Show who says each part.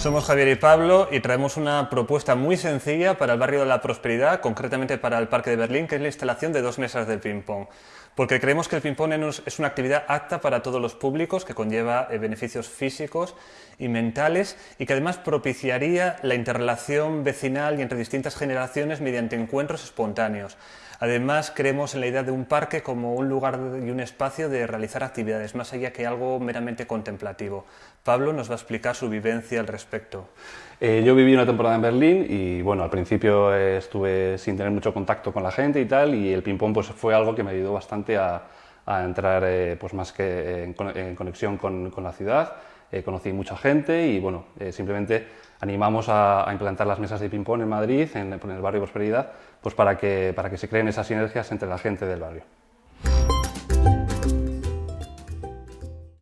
Speaker 1: Somos Javier y Pablo y traemos una propuesta muy sencilla para el barrio de la Prosperidad, concretamente para el Parque de Berlín, que es la instalación de dos mesas de ping-pong. Porque creemos que el ping-pong es una actividad apta para todos los públicos, que conlleva eh, beneficios físicos y mentales y que además propiciaría la interrelación vecinal y entre distintas generaciones mediante encuentros espontáneos. Además, creemos en la idea de un parque como un lugar y un espacio de realizar actividades, más allá que algo meramente contemplativo. Pablo nos va a explicar su vivencia al respecto.
Speaker 2: Eh, yo viví una temporada en Berlín y bueno, al principio eh, estuve sin tener mucho contacto con la gente y tal, y el ping-pong pues, fue algo que me ayudó bastante a, entrar eh, pues, más que en, conexión con, la ciudad. conocí mucha gente y bueno, simplemente animamos a, implantar las mesas de ping-pong en Madrid, en, el barrio Prosperidad, pues para que, para que se creen esas sinergias entre la gente del barrio.